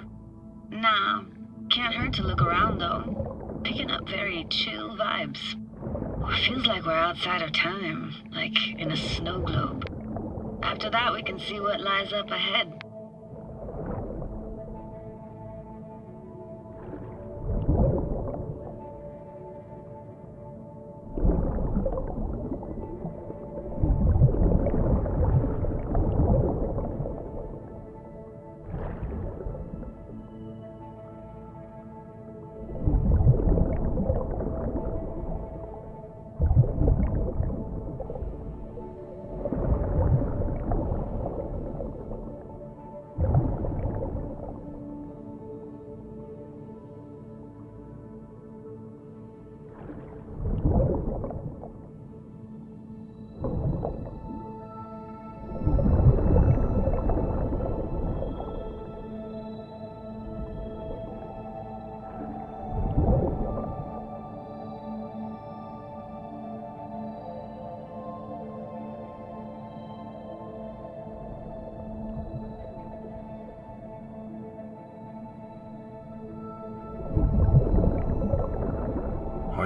Nah, can't hurt to look around though. Picking up very chill vibes. Feels like we're outside of time, like in a snow globe. After that, we can see what lies up ahead.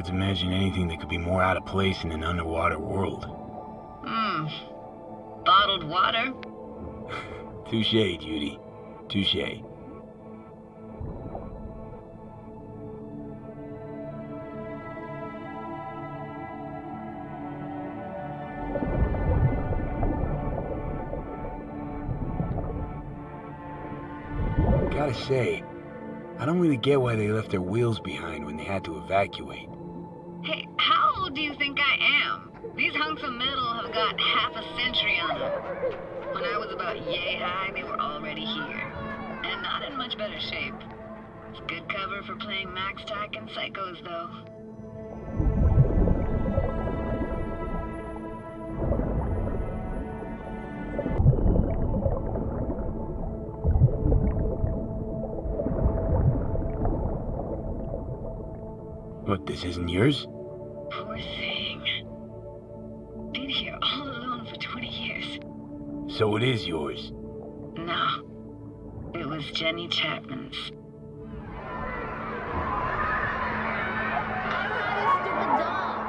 Imagine anything that could be more out of place in an underwater world. Hmm. Bottled water? [laughs] Touche, Judy. Touche. Gotta say, I don't really get why they left their wheels behind when they had to evacuate. Do you think I am? These hunks of metal have got half a century on them. When I was about yay high, they were already here. And not in much better shape. It's good cover for playing MaxTac and Psychos, though. What, this isn't yours? So it is yours. No. It was Jenny Chapman's. I had a stupid doll.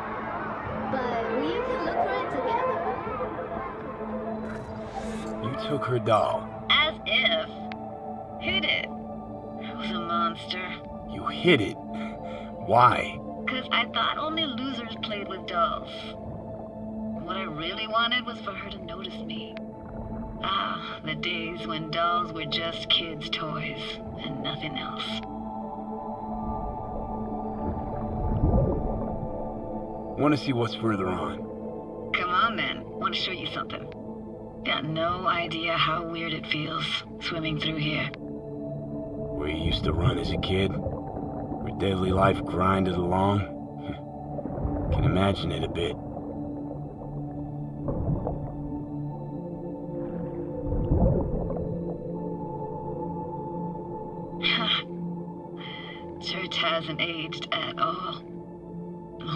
But we can look for it together. You took her doll. As if. Hid it. I was a monster. You hid it. Why? Because I thought only losers played with dolls. What I really wanted was for her to notice me. Ah, the days when dolls were just kids' toys and nothing else. Want to see what's further on? Come on then, want to show you something. Got no idea how weird it feels swimming through here. Where you used to run as a kid? Where daily life grinded along? [laughs] Can imagine it a bit. Hasn't aged at all.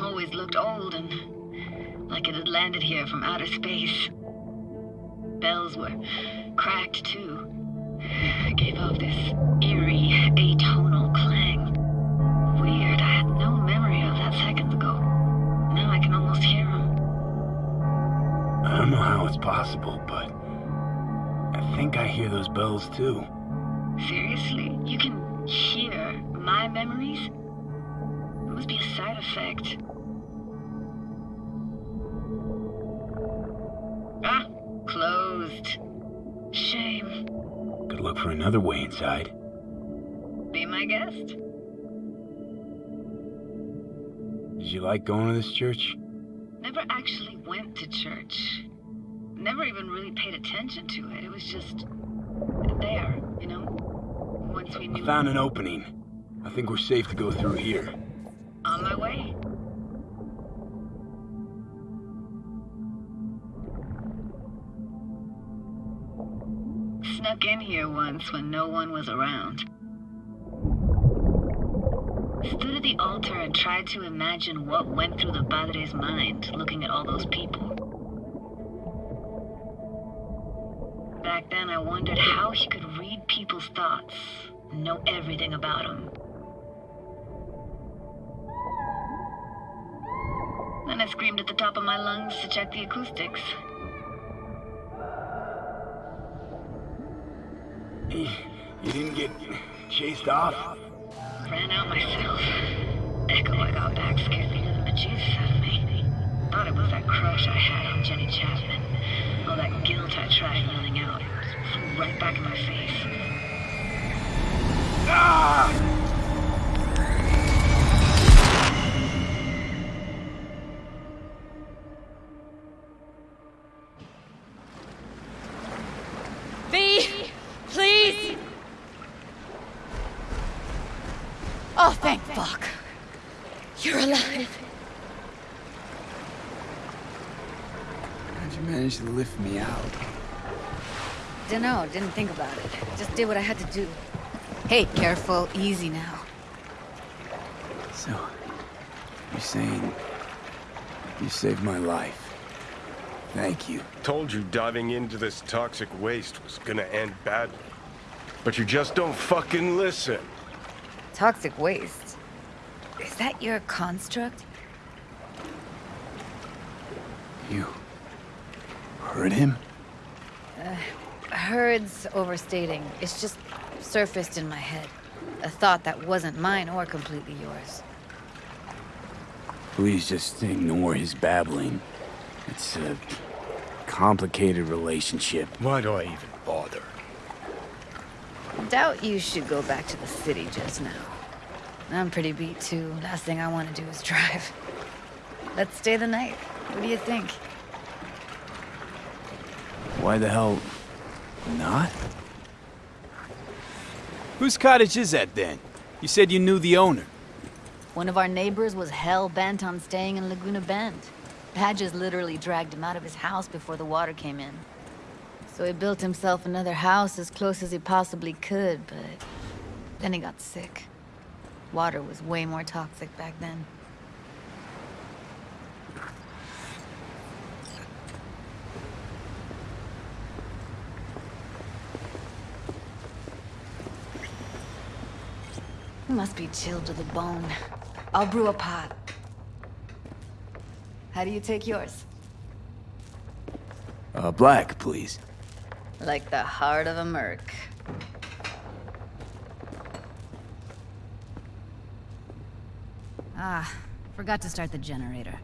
Always looked old and like it had landed here from outer space. Bells were cracked too. Gave off this eerie, atonal clang. Weird, I had no memory of that seconds ago. Now I can almost hear them. I don't know how it's possible, but I think I hear those bells too. Seriously, you can hear my memories? It must be a side effect. Ah, closed. Shame. Could look for another way inside. Be my guest. Did you like going to this church? Never actually went to church. Never even really paid attention to it. It was just there, you know? Once we I found an opening. I think we're safe to go through here. On my way. Snuck in here once when no one was around. Stood at the altar and tried to imagine what went through the padre's mind looking at all those people. Back then, I wondered how he could read people's thoughts, and know everything about them. Then I screamed at the top of my lungs to check the acoustics. You, you didn't get chased off? Ran out myself. Echo I got back scared the bejesus out of me. Thought it was that crush I had on Jenny Chapman. All that guilt I tried yelling out. Flew right back in my face. V, Dunno, didn't think about it. Just did what I had to do. Hey, careful, easy now. So, you're saying you saved my life. Thank you. Told you diving into this toxic waste was gonna end badly. But you just don't fucking listen. Toxic waste. Is that your construct? You heard him? Uh, herd's overstating. It's just surfaced in my head. A thought that wasn't mine or completely yours. Please just ignore his babbling. It's a complicated relationship. Why do I even bother? Doubt you should go back to the city just now. I'm pretty beat too. Last thing I want to do is [laughs] drive. Let's stay the night. What do you think? Why the hell not? Whose cottage is that then? You said you knew the owner. One of our neighbors was hell bent on staying in Laguna Bend. Badges literally dragged him out of his house before the water came in. So he built himself another house as close as he possibly could, but then he got sick. Water was way more toxic back then. Must be chilled to the bone. I'll brew a pot. How do you take yours? Uh, black, please. Like the heart of a merc. Ah, forgot to start the generator.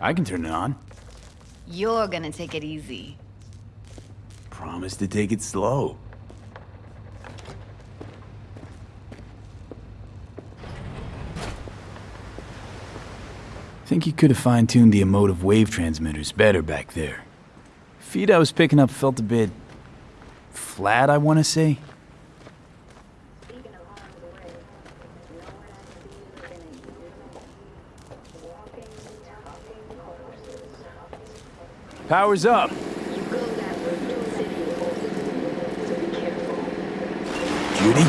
I can turn it on. You're gonna take it easy. Promise to take it slow. Think you could have fine-tuned the emotive wave transmitters better back there. Feed I was picking up felt a bit... flat, I want to say. Power's up. Judy?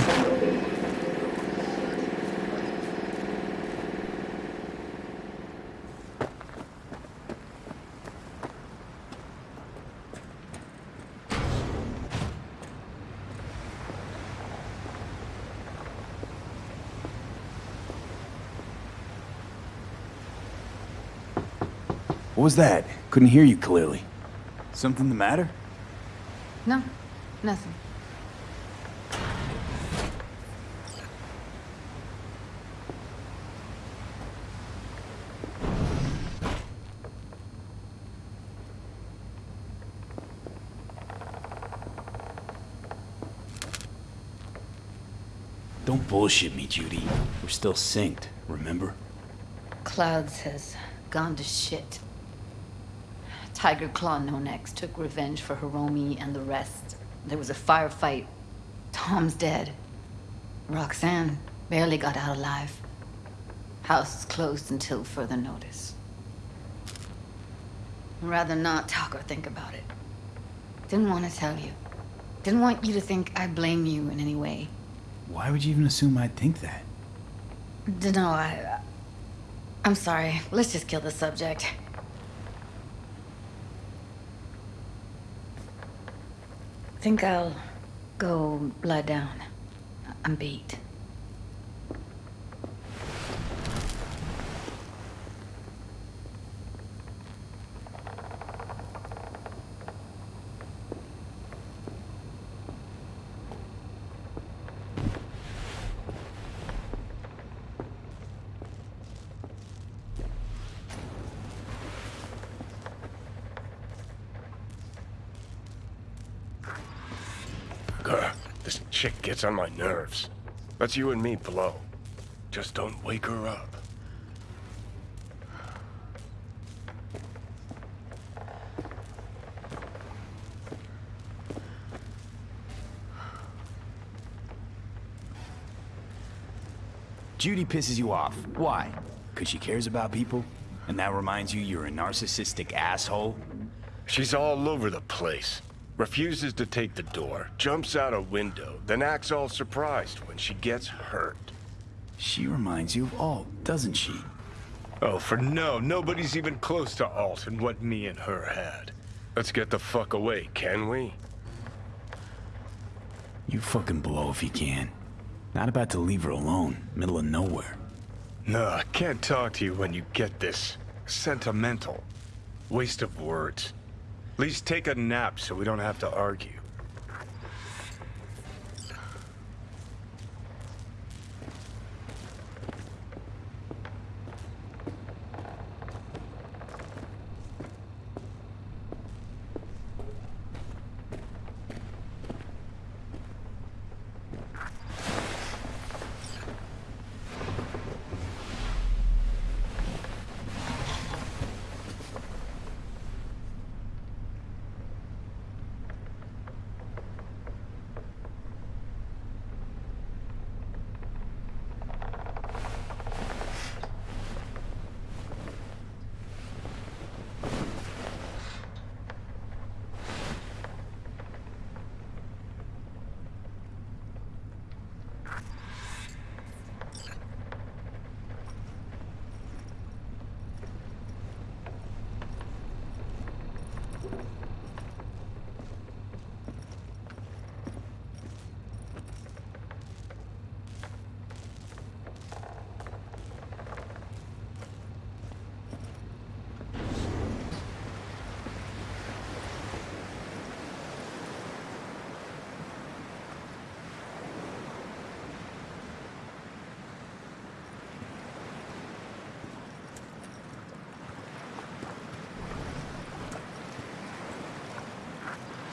What was that? Couldn't hear you clearly. Something the matter? No, nothing. Don't bullshit me, Judy. We're still synced, remember? Clouds has gone to shit. Tyger Claw No Next took revenge for Hiromi and the rest. There was a firefight. Tom's dead. Roxanne barely got out alive. House is closed until further notice. I'd rather not talk or think about it. Didn't want to tell you. Didn't want you to think I blame you in any way. Why would you even assume I'd think that? Dunno, I... I'm sorry. Let's just kill the subject. Think I'll go lie down. I'm beat. Gets on my nerves. That's you and me below. Just don't wake her up. Judy pisses you off. Why? Because she cares about people? And that reminds you you're a narcissistic asshole? She's all over the place. Refuses to take the door, jumps out a window, then acts all surprised when she gets hurt. She reminds you of Alt, doesn't she? Oh, for no, nobody's even close to Alt and what me and her had. Let's get the fuck away, can we? You fucking blow if you can. Not about to leave her alone, middle of nowhere. No, I can't talk to you when you get this sentimental. Waste of words. At least take a nap so we don't have to argue.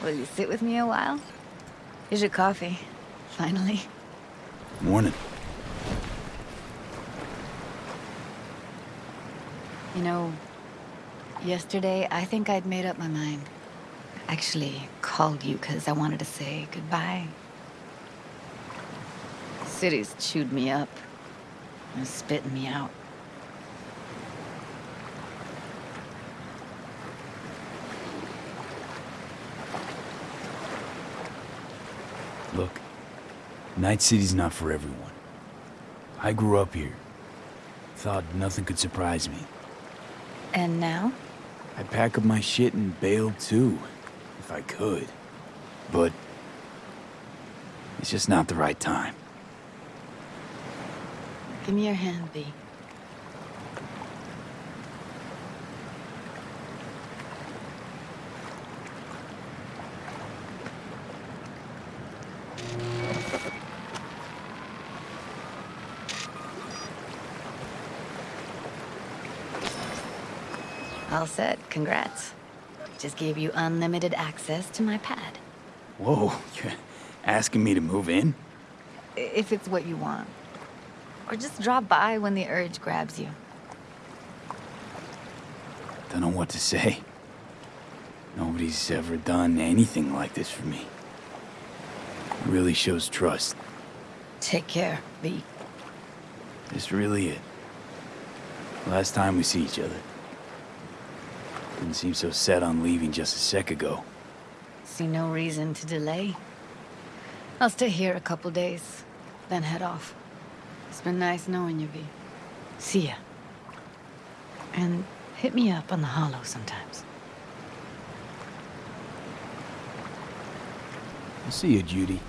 Will you sit with me a while? Here's your coffee. Finally. Morning. You know, yesterday I think I'd made up my mind. Actually, called you because I wanted to say goodbye. City's chewed me up. And spitting me out. Look, Night City's not for everyone. I grew up here. Thought nothing could surprise me. And now? I'd pack up my shit and bail too, if I could. But it's just not the right time. Give me your hand, V. All set. Congrats. Just gave you unlimited access to my pad. Whoa, [laughs] you're asking me to move in? If it's what you want. Or just drop by when the urge grabs you. Don't know what to say. Nobody's ever done anything like this for me. It really shows trust. Take care, V. This really it. Last time we see each other. Didn't seem so set on leaving just a sec ago. See no reason to delay. I'll stay here a couple days, then head off. It's been nice knowing you, V. See ya. And hit me up on the holo sometimes. I'll see you, Judy.